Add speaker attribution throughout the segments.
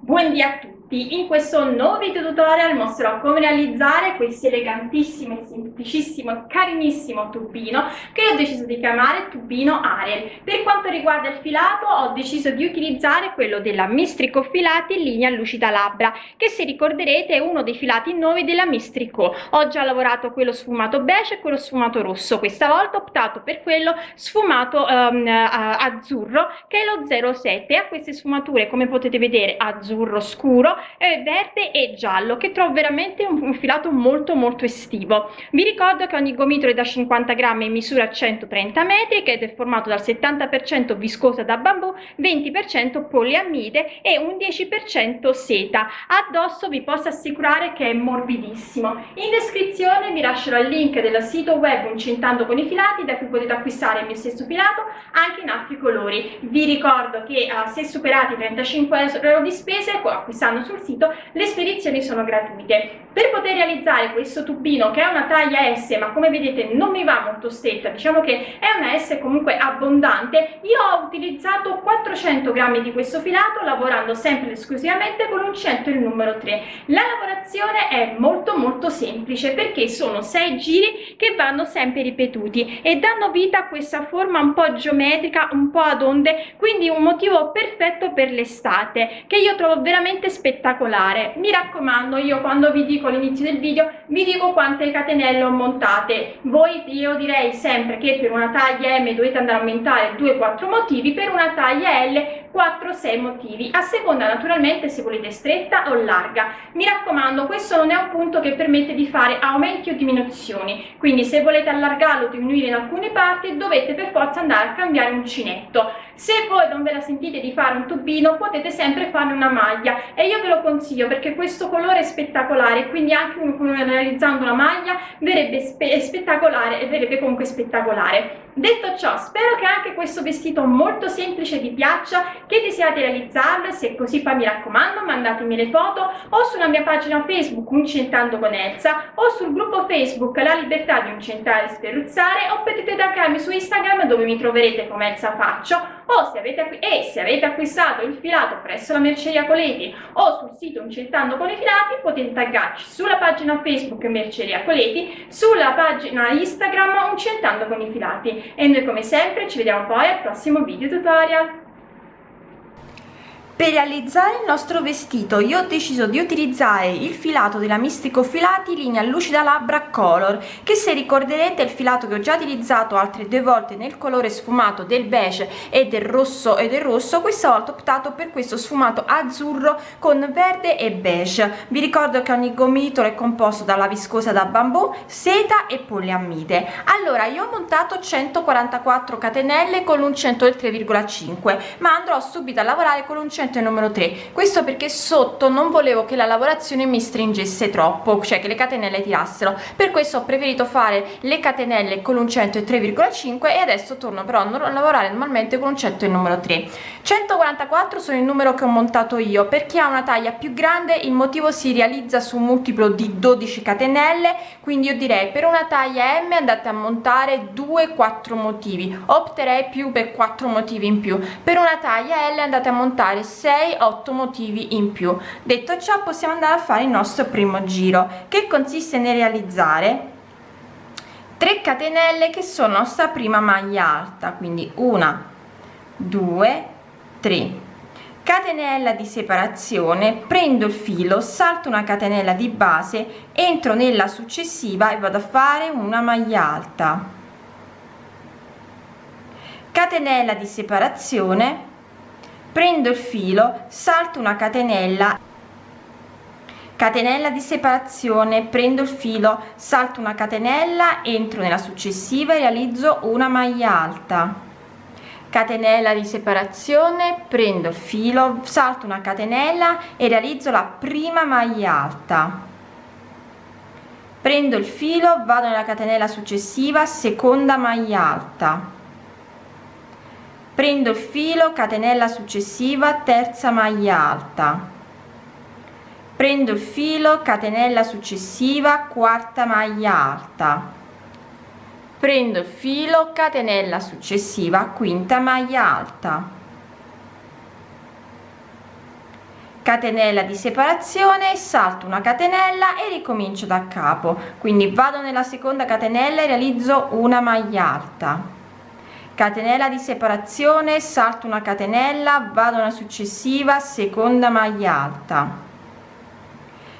Speaker 1: Buondì a tutti! In questo nuovo video tutorial mostrerò come realizzare questo elegantissimo, semplicissimo carinissimo tubino che ho deciso di chiamare tubino Ariel. Per quanto riguarda il filato ho deciso di utilizzare quello della Mistrico Filati in linea lucida labbra che se ricorderete è uno dei filati nuovi della Mistrico. Ho già lavorato quello sfumato beige e quello sfumato rosso, questa volta ho optato per quello sfumato um, azzurro che è lo 07 e ha queste sfumature come potete vedere azzurro scuro eh, verde e giallo che trovo veramente un, un, filato molto molto estivo. Vi ricordo che ogni gomitolo è da 50 grammi in misura 130 metri che è formato dal 70% viscosa da bambù 20% poliamide e un 10% seta. Addosso vi posso assicurare che è morbidissimo. In descrizione vi lascerò il link del sito web Uncentando con i filati da cui potete acquistare il mio stesso filato anche in altri colori. Vi ricordo che uh, se superati 35 euro di spese acquistando sul sito le spedizioni sono gratuite. Per poter realizzare questo tubino che è una taglia S ma come vedete non mi va molto stretta diciamo che è una S comunque abbondante io ho utilizzato 400 grammi di questo filato lavorando sempre esclusivamente con l'uncinetto il numero 3 la lavorazione è molto molto semplice perché sono 6 giri che vanno sempre ripetuti e danno vita a questa forma un po' geometrica un po' ad onde quindi un motivo perfetto per l'estate che io trovo veramente spettacolare mi raccomando io quando vi dico all'inizio del video vi dico quante catenelle ho montate. Voi io direi sempre che per una taglia m dovete andare a aumentare 2-4 motivi per una taglia l 4-6 motivi. A seconda naturalmente se volete stretta o larga. Mi raccomando questo non è un punto che permette di fare aumenti o diminuzioni. Quindi se volete allargarlo o diminuire in alcune parti dovete per forza andare a cambiare uncinetto. Se voi non ve la sentite di fare un tubino potete sempre fare una maglia. E io ve lo consiglio perché questo colore è spettacolare quindi anche uno realizzando una maglia verrebbe spe spettacolare e verrebbe comunque spettacolare detto ciò spero che anche questo vestito molto semplice vi piaccia che desiderate realizzarlo e se così poi mi raccomando mandatemi le foto o sulla mia pagina facebook uncentando con Elsa o sul gruppo facebook la libertà di uncentare e sferruzzare o potete taggarmi su instagram dove mi troverete come Elsa Faccio o se avete, e se avete acquistato il filato presso la merceria Coleti o sul sito Uncentando con i filati potete taggarci sulla pagina Facebook Merceria Coleti, sulla pagina Instagram Uncentando con i filati e noi come sempre ci vediamo poi al prossimo video tutorial.
Speaker 2: Per realizzare il nostro vestito io ho deciso di utilizzare il filato della Mistico Filati linea lucida labbra color che se ricorderete è il filato che ho già utilizzato altre due volte nel colore sfumato del beige e del rosso e del rosso questa volta ho optato per questo sfumato azzurro con verde e beige. Vi ricordo che ogni gomitolo è composto dalla viscosa da bambù seta e poliammide allora io ho montato 144 catenelle con l'uncinetto del 3,5 ma andrò subito a lavorare con l'uncinetto il numero 3 questo perché sotto non volevo che la lavorazione mi stringesse troppo cioè che le catenelle tirassero. Per questo ho preferito fare le catenelle con l'uncinetto e 3,5 e adesso torno però a lavorare normalmente con l'uncinetto il numero 3 144 sono il numero che ho montato io per chi ha una taglia più grande il motivo si realizza su un multiplo di 12 catenelle quindi io direi per una taglia m andate a montare 2 4 motivi opterei più per 4 motivi in più. Per una taglia l andate a montare 6 8 motivi in più. Detto ciò possiamo andare a fare il nostro primo giro che consiste nel realizzare 3 catenelle che sono la nostra prima maglia alta quindi una 2 3 catenella di separazione prendo il filo salto una catenella di base entro nella successiva e vado a fare una maglia alta. Catenella di separazione prendo il filo salto una catenella catenella di separazione prendo il filo salto una catenella entro nella successiva e realizzo una maglia alta. Catenella di separazione prendo il filo salto una catenella e realizzo la prima maglia alta. Prendo il filo vado nella catenella successiva seconda maglia alta prendo il filo catenella successiva terza maglia alta. Prendo il filo catenella successiva quarta maglia alta. Prendo il filo catenella successiva quinta maglia alta. Catenella di separazione salto una catenella e ricomincio da capo. Quindi vado nella seconda catenella e realizzo una maglia alta catenella di separazione salto una catenella vado alla successiva seconda maglia alta.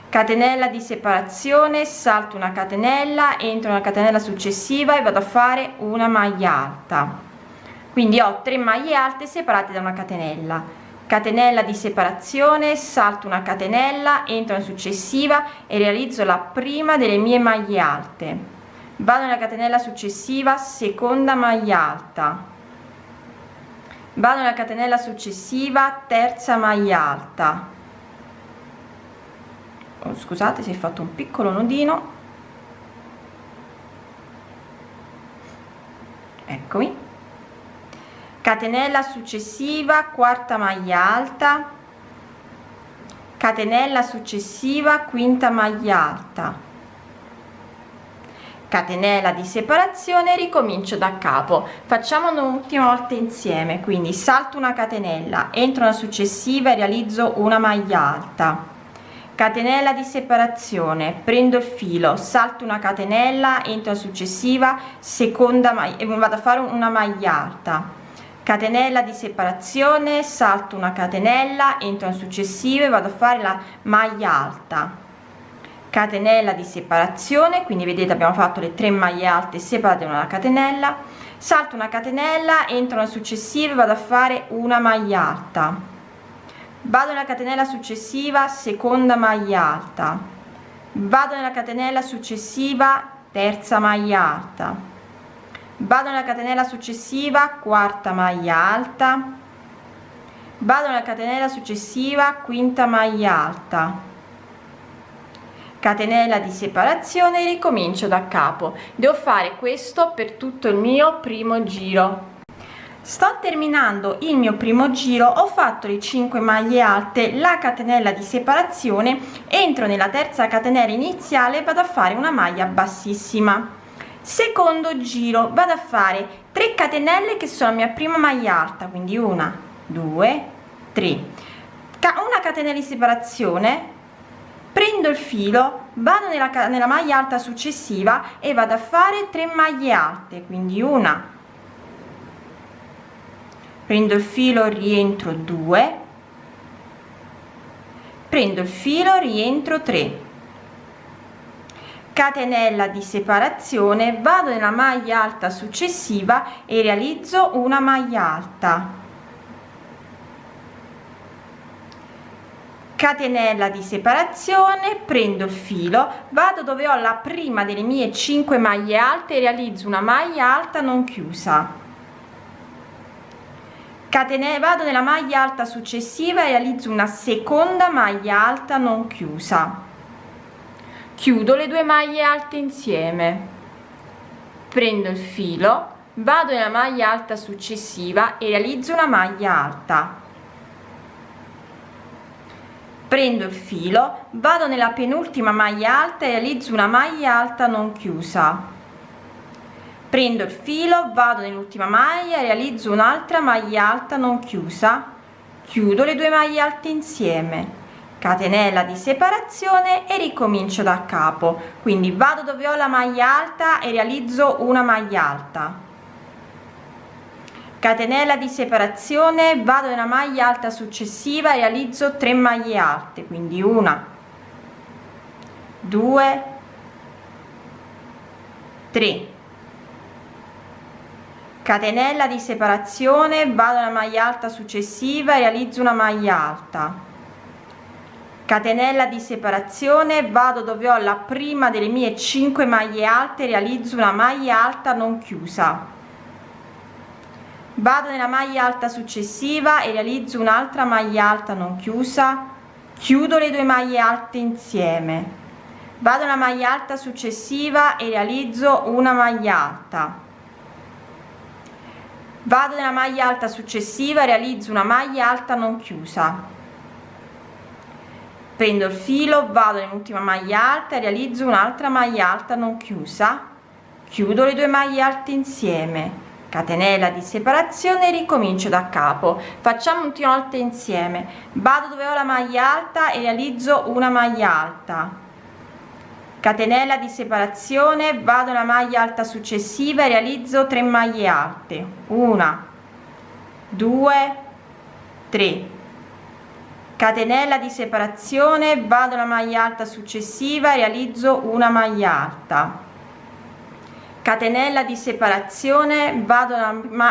Speaker 2: Catenella di separazione salto una catenella entro una catenella successiva e vado a fare una maglia alta. Quindi ho tre maglie alte separate da una catenella. Catenella di separazione salto una catenella entro in successiva e realizzo la prima delle mie maglie alte vado nella catenella successiva seconda maglia alta. Vado nella catenella successiva terza maglia alta. Oh, scusate si è fatto un piccolo nodino. Eccomi. Catenella successiva quarta maglia alta. Catenella successiva quinta maglia alta catenella di separazione ricomincio da capo. Facciamo un'ultima volta insieme quindi salto una catenella entro una successiva e realizzo una maglia alta. Catenella di separazione prendo il filo salto una catenella entro la successiva seconda maglia e vado a fare una maglia alta. Catenella di separazione salto una catenella entro in successive vado a fare la maglia alta catenella di separazione quindi vedete abbiamo fatto le tre maglie alte separate una catenella salto una catenella entro nella successiva vado a fare una maglia alta. Vado nella catenella successiva seconda maglia alta. Vado nella catenella successiva terza maglia alta. Vado nella catenella successiva quarta maglia alta. Vado nella catenella successiva quinta maglia alta catenella di separazione ricomincio da capo. Devo fare questo per tutto il mio primo giro. Sto terminando il mio primo giro ho fatto le 5 maglie alte la catenella di separazione entro nella terza catenella iniziale vado a fare una maglia bassissima. Secondo giro vado a fare 3 catenelle che sono la mia prima maglia alta quindi una due tre. Una catenella di separazione prendo il filo vado nella, nella maglia alta successiva e vado a fare 3 maglie alte quindi una. Prendo il filo rientro 2 prendo il filo rientro 3 catenella di separazione vado nella maglia alta successiva e realizzo una maglia alta catenella di separazione prendo il filo vado dove ho la prima delle mie 5 maglie alte e realizzo una maglia alta non chiusa. Catenella vado nella maglia alta successiva e realizzo una seconda maglia alta non chiusa. Chiudo le due maglie alte insieme. Prendo il filo vado nella maglia alta successiva e realizzo una maglia alta prendo il filo vado nella penultima maglia alta e realizzo una maglia alta non chiusa. Prendo il filo vado nell'ultima maglia realizzo un'altra maglia alta non chiusa. Chiudo le due maglie alte insieme. Catenella di separazione e ricomincio da capo. Quindi vado dove ho la maglia alta e realizzo una maglia alta catenella di separazione vado nella maglia alta successiva realizzo 3 maglie alte quindi una 2 3 catenella di separazione vado nella maglia alta successiva realizzo una maglia alta. Catenella di separazione vado dove ho la prima delle mie 5 maglie alte realizzo una maglia alta non chiusa vado nella maglia alta successiva e realizzo un'altra maglia alta non chiusa. Chiudo le due maglie alte insieme. Vado nella maglia alta successiva e realizzo una maglia alta. Vado nella maglia alta successiva e realizzo una maglia alta non chiusa. Prendo il filo vado nell'ultima maglia alta realizzo un'altra maglia alta non chiusa. Chiudo le due maglie alte insieme catenella di separazione ricomincio da capo. Facciamo un'ultima volta insieme. Vado dove ho la maglia alta e realizzo una maglia alta. Catenella di separazione vado alla maglia alta successiva e realizzo 3 maglie alte. Una 2 3 catenella di separazione vado alla maglia alta successiva e realizzo una maglia alta catenella di separazione vado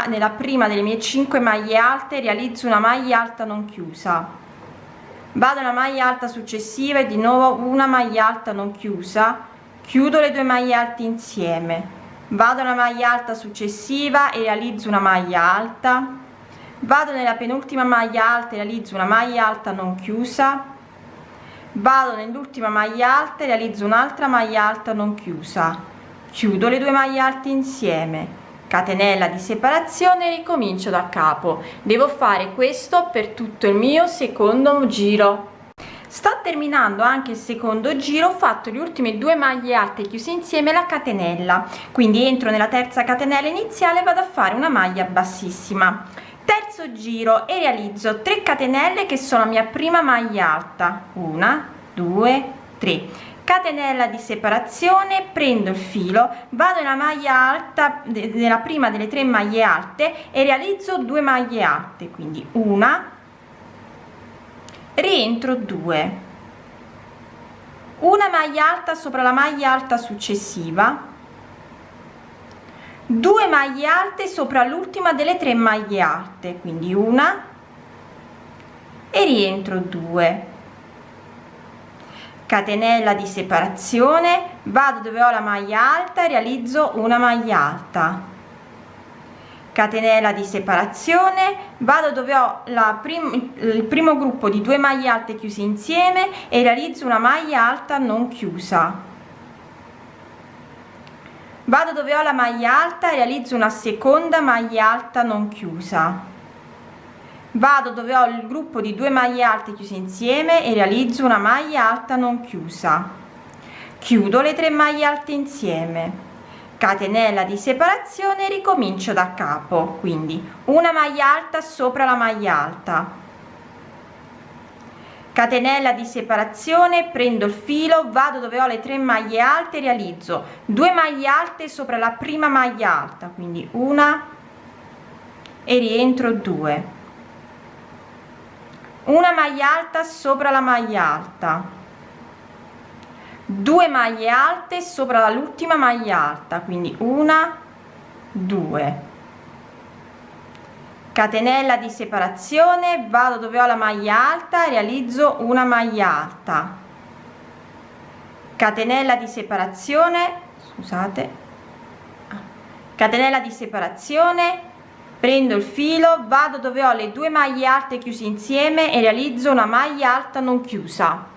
Speaker 2: nella prima delle mie 5 maglie alte realizzo una maglia alta non chiusa. Vado alla maglia alta successiva e di nuovo una maglia alta non chiusa. Chiudo le due maglie alte insieme. Vado alla maglia alta successiva e realizzo una maglia alta. Vado nella penultima maglia alta e realizzo una maglia alta non chiusa. Vado nell'ultima maglia alta e realizzo un'altra maglia alta non chiusa chiudo le due maglie alte insieme. Catenella di separazione ricomincio da capo. Devo fare questo per tutto il mio secondo giro. Sto terminando anche il secondo giro ho fatto le ultime due maglie alte chiuse insieme la catenella. Quindi entro nella terza catenella iniziale vado a fare una maglia bassissima. Terzo giro e realizzo 3 catenelle che sono la mia prima maglia alta. Una due tre catenella di separazione prendo il filo vado nella maglia alta nella prima delle tre maglie alte e realizzo due maglie alte quindi una rientro 2 una maglia alta sopra la maglia alta successiva 2 maglie alte sopra l'ultima delle tre maglie alte quindi una e rientro 2 catenella di separazione vado dove ho la maglia alta e realizzo una maglia alta. Catenella di separazione vado dove ho la prim il primo gruppo di due maglie alte chiuse insieme e realizzo una maglia alta non chiusa. Vado dove ho la maglia alta e realizzo una seconda maglia alta non chiusa vado dove ho il gruppo di due maglie alte chiuse insieme e realizzo una maglia alta non chiusa. Chiudo le tre maglie alte insieme. Catenella di separazione ricomincio da capo quindi una maglia alta sopra la maglia alta. Catenella di separazione prendo il filo vado dove ho le tre maglie alte realizzo due maglie alte sopra la prima maglia alta quindi una e rientro 2 una maglia alta sopra la maglia alta. 2 maglie alte sopra l'ultima maglia alta quindi una 2 catenella di separazione vado dove ho la maglia alta realizzo una maglia alta. Catenella di separazione scusate. Catenella di separazione prendo il filo vado dove ho le due maglie alte chiuse insieme e realizzo una maglia alta non chiusa.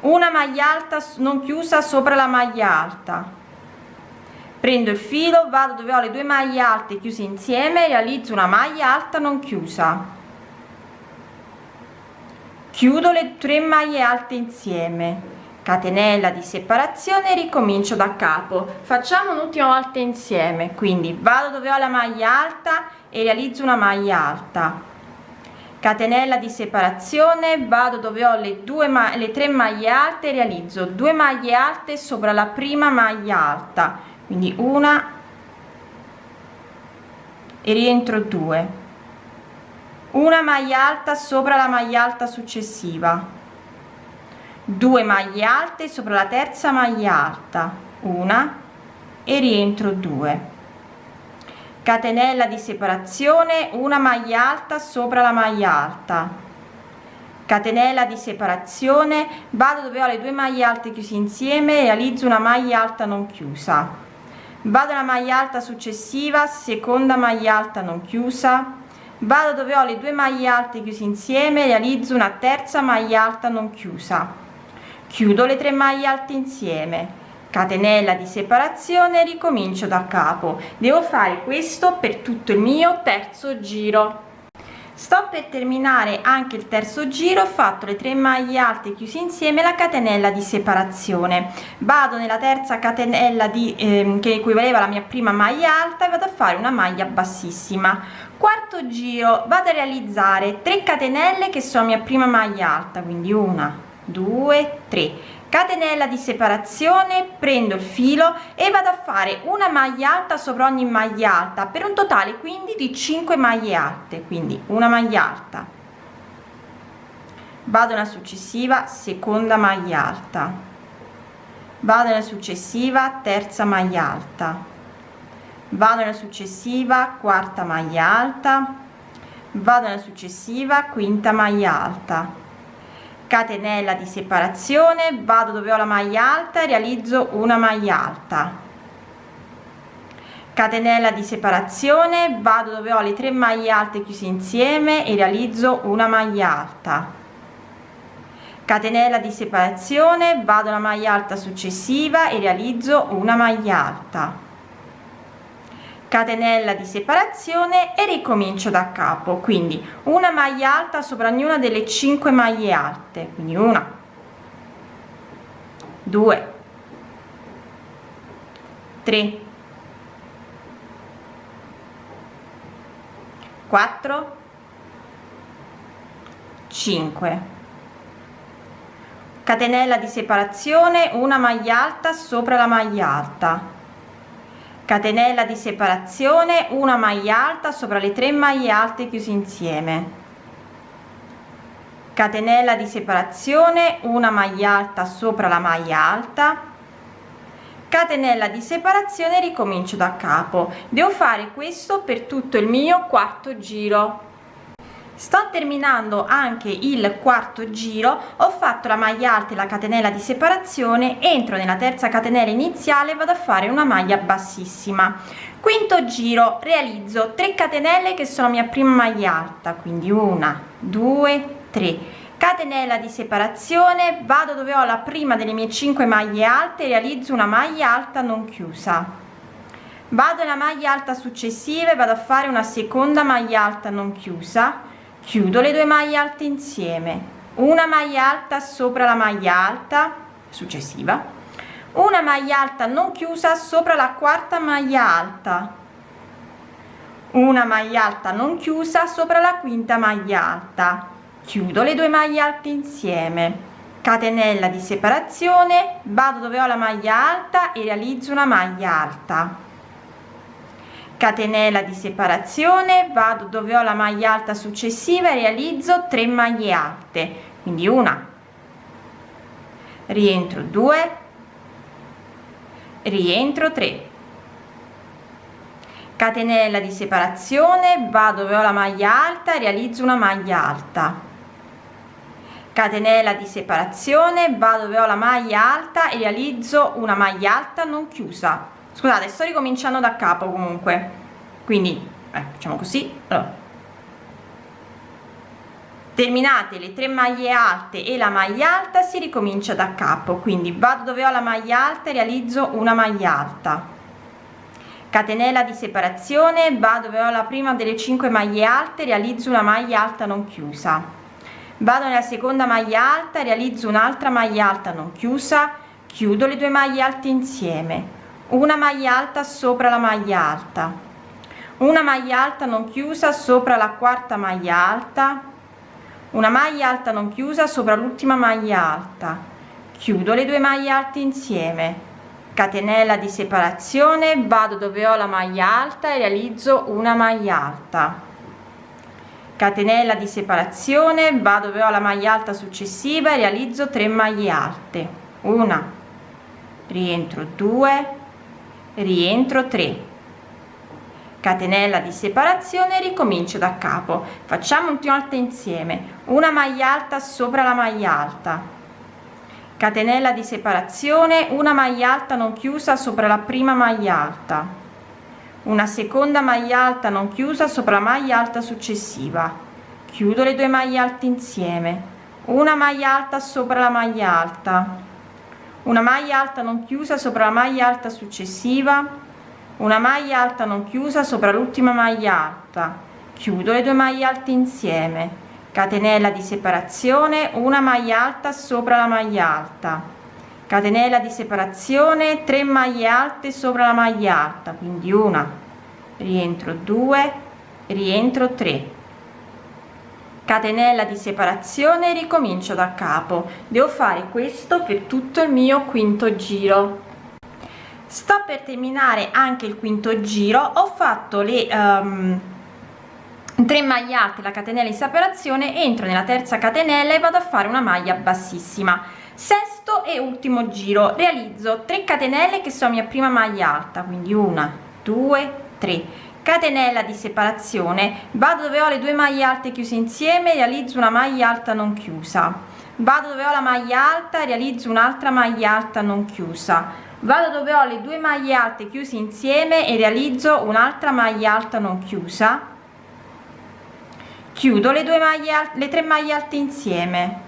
Speaker 2: Una maglia alta non chiusa sopra la maglia alta. Prendo il filo vado dove ho le due maglie alte chiuse insieme realizzo una maglia alta non chiusa. Chiudo le tre maglie alte insieme catenella di separazione ricomincio da capo. Facciamo un'ultima volta insieme. Quindi vado dove ho la maglia alta e realizzo una maglia alta. Catenella di separazione vado dove ho le due ma le tre maglie alte realizzo due maglie alte sopra la prima maglia alta. Quindi una e rientro 2 una maglia alta sopra la maglia alta successiva 2 maglie alte sopra la terza maglia alta una e rientro 2 catenella di separazione una maglia alta sopra la maglia alta. Catenella di separazione vado dove ho le due maglie alte chiuse insieme realizzo una maglia alta non chiusa. Vado alla maglia alta successiva seconda maglia alta non chiusa. Vado dove ho le due maglie alte chiuse insieme realizzo una terza maglia alta non chiusa chiudo le tre maglie alte insieme. Catenella di separazione ricomincio da capo. Devo fare questo per tutto il mio terzo giro. Sto per terminare anche il terzo giro ho fatto le 3 maglie alte chiuse insieme la catenella di separazione. Vado nella terza catenella di eh, che equivaleva alla mia prima maglia alta e vado a fare una maglia bassissima. Quarto giro vado a realizzare 3 catenelle che sono mia prima maglia alta quindi una due tre. Catenella di separazione prendo il filo e vado a fare una maglia alta sopra ogni maglia alta per un totale quindi di 5 maglie alte quindi una maglia alta. Vado nella successiva seconda maglia alta. Vado nella successiva terza maglia alta. Vado nella successiva quarta maglia alta. Vado nella successiva quinta maglia alta catenella di separazione vado dove ho la maglia alta e realizzo una maglia alta. Catenella di separazione vado dove ho le tre maglie alte chiuse insieme e realizzo una maglia alta. Catenella di separazione vado alla maglia alta successiva e realizzo una maglia alta catenella di separazione e ricomincio da capo. Quindi una maglia alta sopra ognuna delle 5 maglie alte. Quindi una due tre quattro cinque. Catenella di separazione una maglia alta sopra la maglia alta catenella di separazione una maglia alta sopra le tre maglie alte chiuse insieme. Catenella di separazione una maglia alta sopra la maglia alta. Catenella di separazione ricomincio da capo. Devo fare questo per tutto il mio quarto giro sto terminando anche il quarto giro ho fatto la maglia alta e la catenella di separazione entro nella terza catenella iniziale vado a fare una maglia bassissima. Quinto giro realizzo 3 catenelle che sono mia prima maglia alta quindi una due tre. Catenella di separazione vado dove ho la prima delle mie 5 maglie alte realizzo una maglia alta non chiusa. Vado nella maglia alta successiva e vado a fare una seconda maglia alta non chiusa chiudo le due maglie alte insieme. Una maglia alta sopra la maglia alta successiva. Una maglia alta non chiusa sopra la quarta maglia alta. Una maglia alta non chiusa sopra la quinta maglia alta. Chiudo le due maglie alte insieme. Catenella di separazione vado dove ho la maglia alta e realizzo una maglia alta catenella di separazione vado dove ho la maglia alta successiva e realizzo 3 maglie alte quindi una. Rientro 2 rientro 3 catenella di separazione vado dove ho la maglia alta e realizzo una maglia alta. Catenella di separazione vado dove ho la maglia alta e realizzo una maglia alta non chiusa scusate sto ricominciando da capo comunque. Quindi eh, facciamo così. Allora. terminate le tre maglie alte e la maglia alta si ricomincia da capo. Quindi vado dove ho la maglia alta e realizzo una maglia alta. Catenella di separazione vado dove ho la prima delle 5 maglie alte realizzo una maglia alta non chiusa. Vado nella seconda maglia alta realizzo un'altra maglia alta non chiusa. Chiudo le due maglie alte insieme una maglia alta sopra la maglia alta. Una maglia alta non chiusa sopra la quarta maglia alta. Una maglia alta non chiusa sopra l'ultima maglia alta. Chiudo le due maglie alte insieme. Catenella di separazione vado dove ho la maglia alta e realizzo una maglia alta. Catenella di separazione vado dove ho la maglia alta successiva e realizzo 3 maglie alte. Una. Rientro 2 rientro 3 catenella di separazione ricomincio da capo. Facciamo un volta insieme. Una maglia alta sopra la maglia alta. Catenella di separazione una maglia alta non chiusa sopra la prima maglia alta. Una seconda maglia alta non chiusa sopra la maglia alta successiva. Chiudo le due maglie alte insieme. Una maglia alta sopra la maglia alta una maglia alta non chiusa sopra la maglia alta successiva. Una maglia alta non chiusa sopra l'ultima maglia alta. Chiudo le due maglie alte insieme. Catenella di separazione una maglia alta sopra la maglia alta. Catenella di separazione 3 maglie alte sopra la maglia alta quindi una. Rientro 2 rientro 3 catenella di separazione ricomincio da capo. Devo fare questo per tutto il mio quinto giro. Sto per terminare anche il quinto giro. Ho fatto le um, 3 maglie alte la catenella di separazione entro nella terza catenella e vado a fare una maglia bassissima. Sesto e ultimo giro. Realizzo 3 catenelle che sono mia prima maglia alta quindi una due tre catenella di separazione. Vado dove ho le due maglie alte chiuse insieme realizzo una maglia alta non chiusa. Vado dove ho la maglia alta realizzo un'altra maglia alta non chiusa. Vado dove ho le due maglie alte chiuse insieme e realizzo un'altra maglia alta non chiusa. Chiudo le due maglie le tre maglie alte insieme.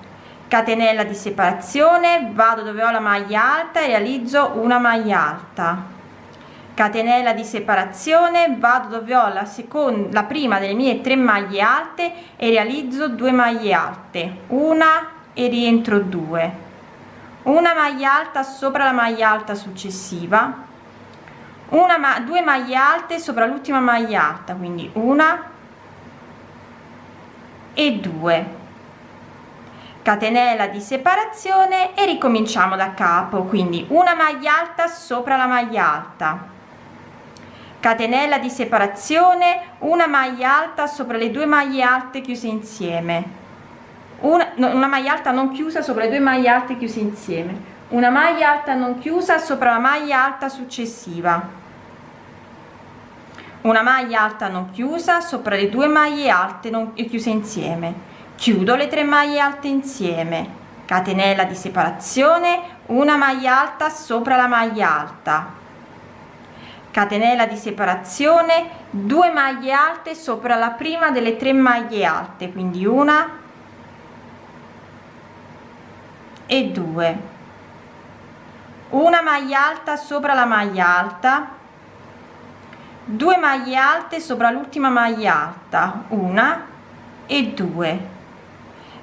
Speaker 2: Catenella di separazione. Vado dove ho la maglia alta e realizzo una maglia alta catenella di separazione vado dove ho la seconda la prima delle mie tre maglie alte e realizzo due maglie alte. Una e rientro due. Una maglia alta sopra la maglia alta successiva. Una ma due maglie alte sopra l'ultima maglia alta quindi una e 2 catenella di separazione e ricominciamo da capo quindi una maglia alta sopra la maglia alta catenella di separazione una maglia alta sopra le due maglie alte chiuse insieme. Una, una maglia alta non chiusa sopra le due maglie alte chiuse insieme. Una maglia alta non chiusa sopra la maglia alta successiva. Una maglia alta non chiusa sopra le due maglie alte non chiuse insieme. Chiudo le tre maglie alte insieme. Catenella di separazione una maglia alta sopra la maglia alta catenella di separazione due maglie alte sopra la prima delle tre maglie alte quindi una e due. Una maglia alta sopra la maglia alta 2 maglie alte sopra l'ultima maglia alta una e due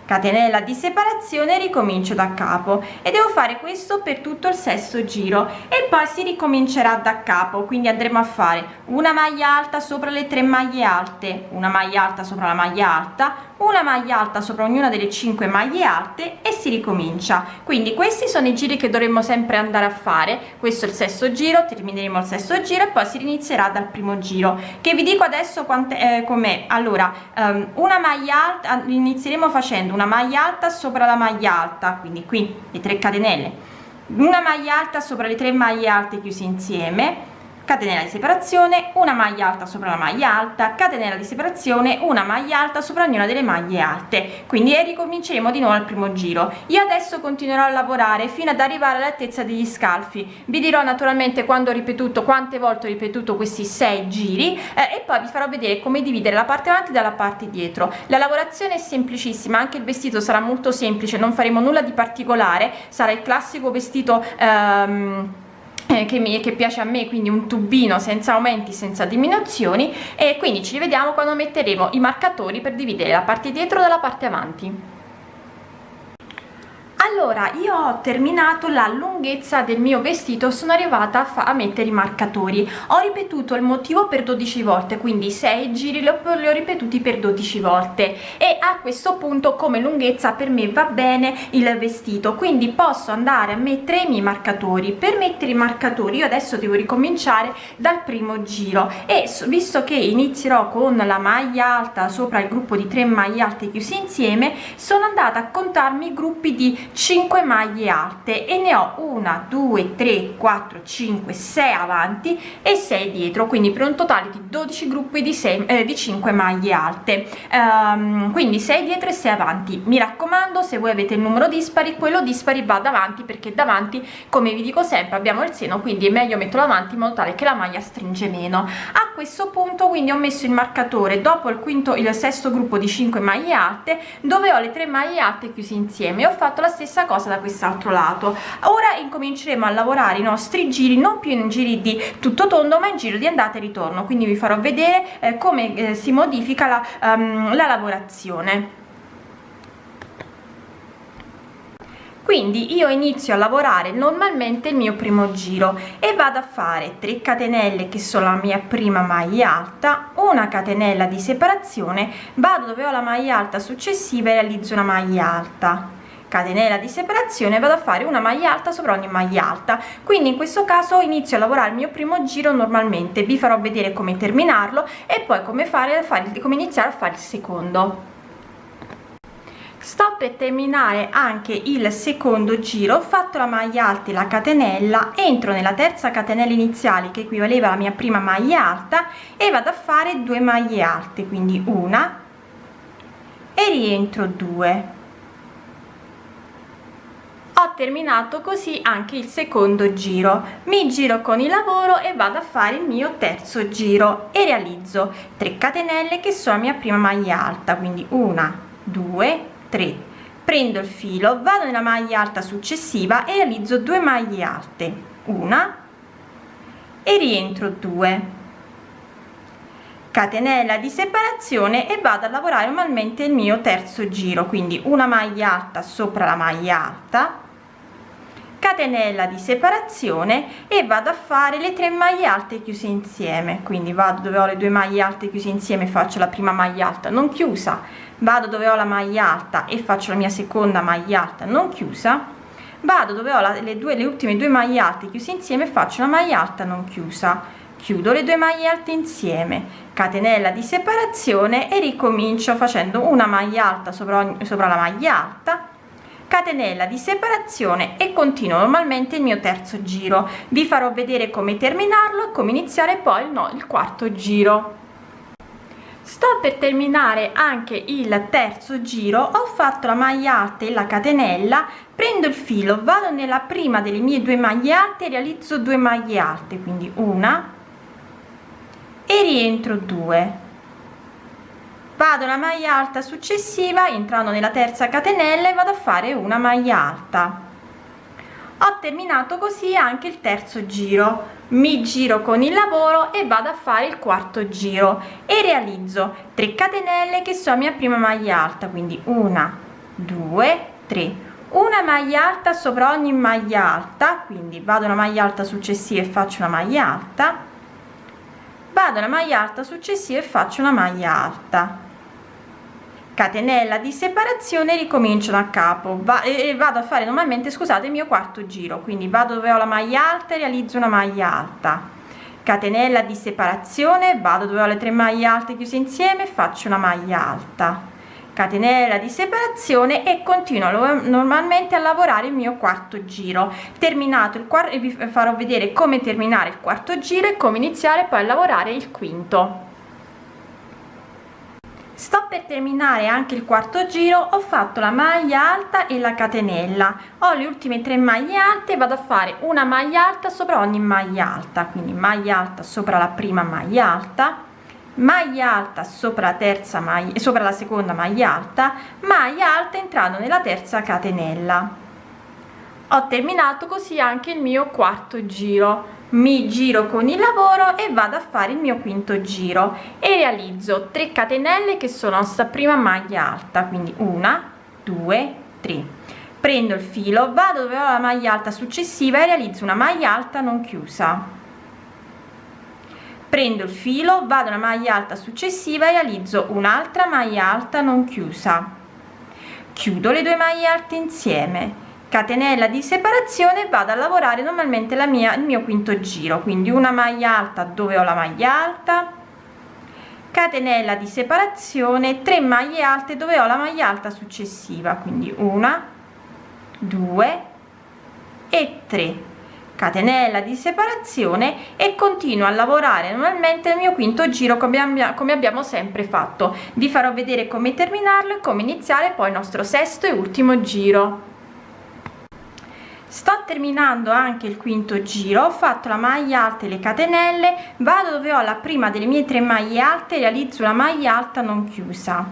Speaker 2: catenella di separazione ricomincio da capo e devo fare questo per tutto il sesto giro e poi si ricomincerà da capo quindi andremo a fare una maglia alta sopra le tre maglie alte una maglia alta sopra la maglia alta una maglia alta sopra ognuna delle 5 maglie alte e si ricomincia. Quindi questi sono i giri che dovremmo sempre andare a fare. Questo è il sesto giro termineremo il sesto giro e poi si inizierà dal primo giro. Che vi dico adesso eh, com'è. Allora um, una maglia alta inizieremo facendo una maglia alta sopra la maglia alta. Quindi qui le 3 catenelle. Una maglia alta sopra le tre maglie alte chiuse insieme catenella di separazione una maglia alta sopra la maglia alta. Catenella di separazione una maglia alta sopra ognuna delle maglie alte. Quindi ricominceremo di nuovo al primo giro. Io adesso continuerò a lavorare fino ad arrivare all'altezza degli scalfi. Vi dirò naturalmente quando ho ripetuto quante volte ho ripetuto questi sei giri eh, e poi vi farò vedere come dividere la parte avanti dalla parte dietro. La lavorazione è semplicissima anche il vestito sarà molto semplice non faremo nulla di particolare. Sarà il classico vestito ehm, eh, che, mi, che piace a me quindi un tubino senza aumenti senza diminuzioni e quindi ci rivediamo quando metteremo i marcatori per dividere la parte dietro dalla parte avanti allora io ho terminato la lunghezza del mio vestito sono arrivata a, a mettere i marcatori. Ho ripetuto il motivo per 12 volte quindi 6 giri li ho, li ho ripetuti per 12 volte. E a questo punto come lunghezza per me va bene il vestito quindi posso andare a mettere i miei marcatori. Per mettere i marcatori io adesso devo ricominciare dal primo giro. E visto che inizierò con la maglia alta sopra il gruppo di 3 maglie alte chiuse insieme sono andata a contarmi i gruppi di 5 maglie alte e ne ho una 2 3 4 5 6 avanti e 6 dietro quindi per un totale di 12 gruppi di 6 eh, di 5 maglie alte. Um, quindi 6 dietro e 6 avanti. Mi raccomando se voi avete il numero dispari quello dispari va davanti perché davanti come vi dico sempre abbiamo il seno quindi è meglio metterlo avanti in modo tale che la maglia stringe meno. A questo punto quindi ho messo il marcatore. Dopo il quinto il sesto gruppo di 5 maglie alte dove ho le tre maglie alte chiuse insieme. Ho fatto la stessa stessa cosa da quest'altro lato. Ora incominceremo a lavorare i nostri giri non più in giri di tutto tondo ma in giro di andata e ritorno. Quindi vi farò vedere eh, come eh, si modifica la, um, la lavorazione. Quindi io inizio a lavorare normalmente il mio primo giro e vado a fare 3 catenelle che sono la mia prima maglia alta una catenella di separazione vado dove ho la maglia alta successiva e realizzo una maglia alta catenella di separazione vado a fare una maglia alta sopra ogni maglia alta. Quindi in questo caso inizio a lavorare il mio primo giro normalmente vi farò vedere come terminarlo e poi come fare, fare come iniziare a fare il secondo. Sto per terminare anche il secondo giro ho fatto la maglia alta e la catenella entro nella terza catenella iniziale che equivaleva alla mia prima maglia alta e vado a fare due maglie alte quindi una e rientro due ho terminato così anche il secondo giro. Mi giro con il lavoro e vado a fare il mio terzo giro e realizzo 3 catenelle che sono la mia prima maglia alta quindi una due 3 prendo il filo vado nella maglia alta successiva e realizzo due maglie alte una e rientro 2 catenella di separazione e vado a lavorare normalmente il mio terzo giro quindi una maglia alta sopra la maglia alta catenella di separazione e vado a fare le tre maglie alte chiuse insieme. Quindi vado dove ho le due maglie alte chiuse insieme faccio la prima maglia alta non chiusa. Vado dove ho la maglia alta e faccio la mia seconda maglia alta non chiusa. Vado dove ho la, le due le ultime due maglie alte chiuse insieme faccio una maglia alta non chiusa. Chiudo le due maglie alte insieme. Catenella di separazione e ricomincio facendo una maglia alta sopra, sopra la maglia alta catenella di separazione e continuo normalmente il mio terzo giro. Vi farò vedere come terminarlo e come iniziare poi no, il quarto giro. Sto per terminare anche il terzo giro. Ho fatto la maglia alta e la catenella prendo il filo vado nella prima delle mie due maglie alte realizzo due maglie alte quindi una e rientro due vado la maglia alta successiva entrando nella terza catenella e vado a fare una maglia alta. Ho terminato così anche il terzo giro. Mi giro con il lavoro e vado a fare il quarto giro e realizzo 3 catenelle che sono mia prima maglia alta quindi una due tre. Una maglia alta sopra ogni maglia alta quindi vado una maglia alta successiva e faccio una maglia alta. Vado una maglia alta successiva e faccio una maglia alta catenella di separazione ricomincio da capo. Va, e vado a fare normalmente scusate il mio quarto giro. Quindi vado dove ho la maglia alta e realizzo una maglia alta. Catenella di separazione vado dove ho le tre maglie alte chiuse insieme faccio una maglia alta. Catenella di separazione e continuo normalmente a lavorare il mio quarto giro. Terminato il quarto vi farò vedere come terminare il quarto giro e come iniziare poi a lavorare il quinto sto per terminare anche il quarto giro ho fatto la maglia alta e la catenella. Ho le ultime tre maglie alte vado a fare una maglia alta sopra ogni maglia alta quindi maglia alta sopra la prima maglia alta maglia alta sopra la terza maglia sopra la seconda maglia alta maglia alta entrando nella terza catenella ho terminato così anche il mio quarto giro. Mi giro con il lavoro e vado a fare il mio quinto giro e realizzo 3 catenelle che sono sta prima maglia alta quindi una due tre. Prendo il filo vado dove ho la maglia alta successiva e realizzo una maglia alta non chiusa. Prendo il filo vado alla maglia alta successiva e realizzo un'altra maglia alta non chiusa. Chiudo le due maglie alte insieme catenella di separazione vado a lavorare normalmente la mia il mio quinto giro. Quindi una maglia alta dove ho la maglia alta? Catenella di separazione 3 maglie alte dove ho la maglia alta successiva. Quindi una due e 3 catenella di separazione e continuo a lavorare normalmente il mio quinto giro come abbiamo, come abbiamo sempre fatto. Vi farò vedere come terminarlo e come iniziare poi il nostro sesto e ultimo giro sto terminando anche il quinto giro ho fatto la maglia alta e le catenelle vado dove ho la prima delle mie tre maglie alte realizzo una maglia alta non chiusa.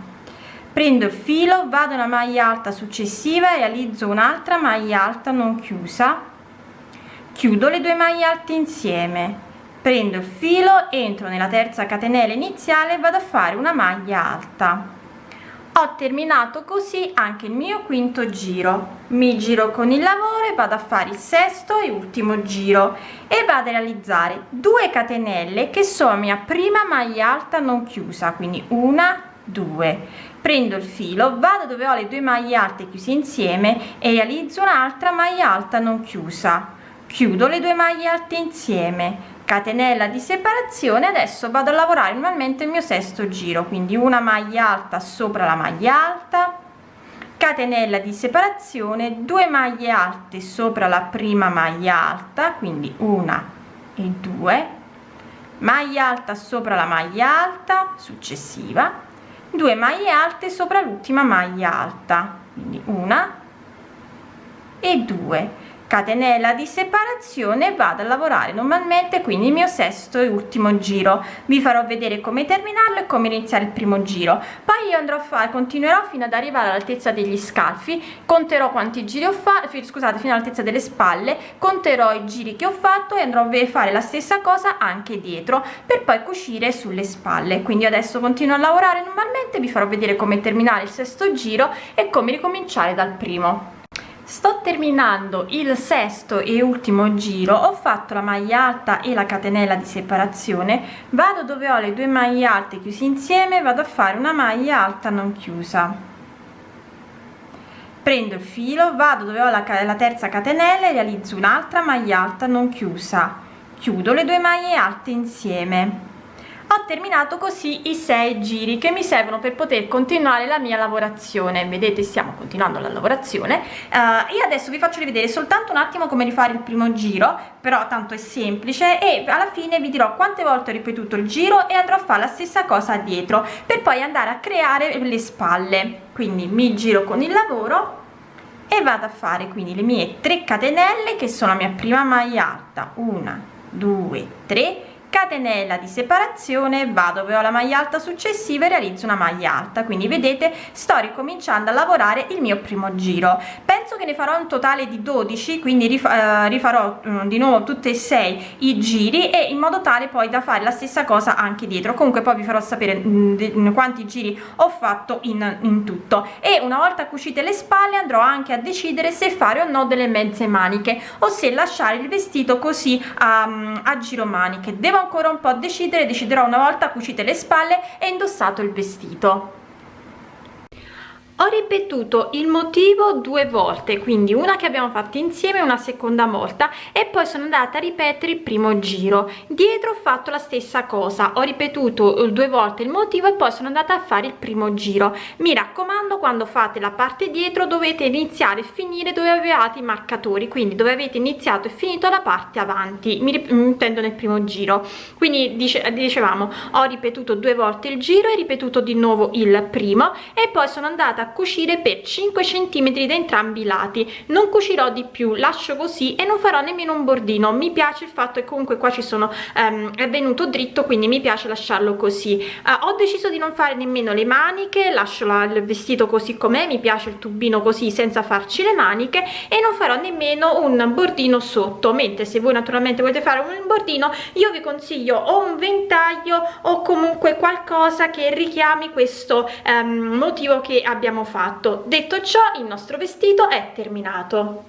Speaker 2: Prendo il filo vado una maglia alta successiva realizzo un'altra maglia alta non chiusa. Chiudo le due maglie alte insieme. Prendo il filo entro nella terza catenella iniziale e vado a fare una maglia alta ho terminato così anche il mio quinto giro. Mi giro con il lavoro e vado a fare il sesto e ultimo giro e vado a realizzare 2 catenelle che sono mia prima maglia alta non chiusa quindi una due. Prendo il filo vado dove ho le due maglie alte chiuse insieme e realizzo un'altra maglia alta non chiusa. Chiudo le due maglie alte insieme catenella di separazione adesso vado a lavorare normalmente il mio sesto giro quindi una maglia alta sopra la maglia alta catenella di separazione 2 maglie alte sopra la prima maglia alta quindi una e due maglia alta sopra la maglia alta successiva 2 maglie alte sopra l'ultima maglia alta quindi una e due catenella di separazione vado a lavorare normalmente quindi il mio sesto e ultimo giro. Vi farò vedere come terminarlo e come iniziare il primo giro. Poi io andrò a fare continuerò fino ad arrivare all'altezza degli scalfi conterò quanti giri ho fatto scusate fino all'altezza delle spalle conterò i giri che ho fatto e andrò a fare la stessa cosa anche dietro per poi cucire sulle spalle. Quindi adesso continuo a lavorare normalmente vi farò vedere come terminare il sesto giro e come ricominciare dal primo sto terminando il sesto e ultimo giro ho fatto la maglia alta e la catenella di separazione vado dove ho le due maglie alte chiuse insieme vado a fare una maglia alta non chiusa. Prendo il filo vado dove ho la, la terza catenella e realizzo un'altra maglia alta non chiusa. Chiudo le due maglie alte insieme ho terminato così i sei giri che mi servono per poter continuare la mia lavorazione. Vedete stiamo continuando la lavorazione. Uh, io adesso vi faccio rivedere soltanto un attimo come rifare il primo giro però tanto è semplice e alla fine vi dirò quante volte ho ripetuto il giro e andrò a fare la stessa cosa dietro per poi andare a creare le spalle. Quindi mi giro con il lavoro e vado a fare quindi le mie 3 catenelle che sono la mia prima maglia alta una due tre catenella di separazione vado dove ho la maglia alta successiva e realizzo una maglia alta. Quindi vedete sto ricominciando a lavorare il mio primo giro. Penso che ne farò un totale di 12 quindi eh, rifarò um, di nuovo tutte e sei i giri e in modo tale poi da fare la stessa cosa anche dietro. Comunque poi vi farò sapere mh, mm, quanti giri ho fatto in, in tutto. E una volta cucite le spalle andrò anche a decidere se fare o no delle mezze maniche o se lasciare il vestito così a, a giro maniche. Devo ancora un po' a decidere deciderò una volta cucite le spalle e indossato il vestito ho ripetuto il motivo due volte quindi una che abbiamo fatto insieme una seconda volta e poi sono andata a ripetere il primo giro. Dietro ho fatto la stessa cosa. Ho ripetuto due volte il motivo e poi sono andata a fare il primo giro. Mi raccomando quando fate la parte dietro dovete iniziare e finire dove avevate i marcatori quindi dove avete iniziato e finito la parte avanti. Mi intendo nel primo giro. Quindi dice, dicevamo ho ripetuto due volte il giro e ripetuto di nuovo il primo e poi sono andata a cucire per 5 cm da entrambi i lati. Non cucirò di più lascio così e non farò nemmeno un bordino. Mi piace il fatto che comunque qua ci sono um, è venuto dritto quindi mi piace lasciarlo così. Uh, ho deciso di non fare nemmeno le maniche lascio la, il vestito così com'è mi piace il tubino così senza farci le maniche e non farò nemmeno un bordino sotto. Mentre se voi naturalmente volete fare un bordino io vi consiglio o un ventaglio o comunque qualcosa che richiami questo um, motivo che abbiamo fatto. Detto ciò il nostro vestito è terminato